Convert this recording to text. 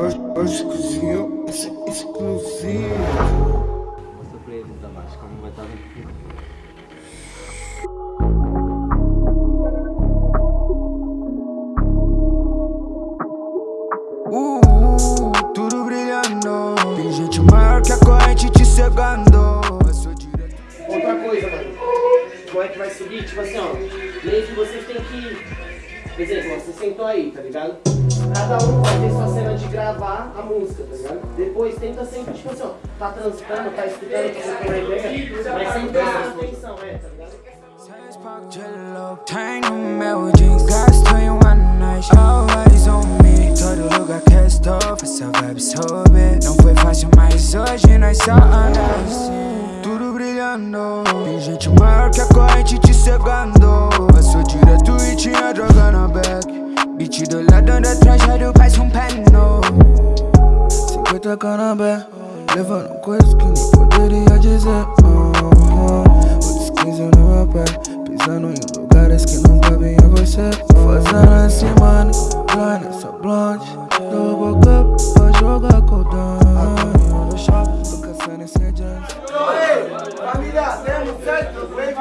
Hoje, hoje. Mostra pra eles da baixo como vai estar vendo. Tudo brilhando. Tem gente maior que a corrente te cegando. Eu sou direto. Outra coisa, mano. Como é que vai subir? Tipo assim, ó. Meio que vocês têm que. Por exemplo, ó, você sentou aí, tá ligado? Cada um vai ter sua cena de gravar a música, tá ligado? Depois tenta sempre, tipo assim, ó. Tá transitando, tá escutando o que você tem na ideia. Mas sem prestar atenção, é, tá ligado? Tem no meu gasto em uma noite Always on me, todo lugar que estou Essa vibe soube Não foi fácil, mas hoje nós só andamos Tudo brilhando Tem gente maior que a corrente te cegando Passou direto sério, cai um pé no 50 canabé Levando coisas que nem poderia dizer oh, oh. Outros 15 no meu pé Pisando em lugares que não cabem a você. Fazendo esse semana né, Lá nessa blonde. Do boca pra jogar com o Dan Tô caçando esse adiante Família, temos certo, vem.